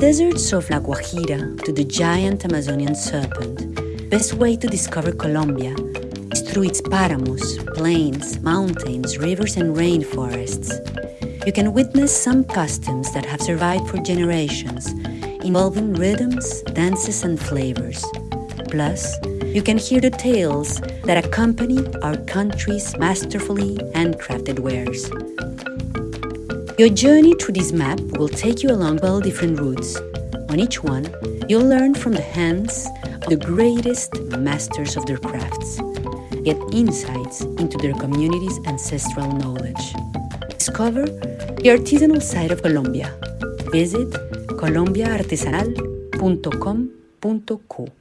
deserts of La Guajira to the giant Amazonian serpent, best way to discover Colombia is through its paramos, plains, mountains, rivers and rainforests. You can witness some customs that have survived for generations, involving rhythms, dances and flavors. Plus, you can hear the tales that accompany our country's masterfully handcrafted wares. Your journey through this map will take you along 12 different routes. On each one, you'll learn from the hands of the greatest masters of their crafts, get insights into their community's ancestral knowledge. Discover the artisanal side of Colombia. Visit colombiaartesanal.com.co.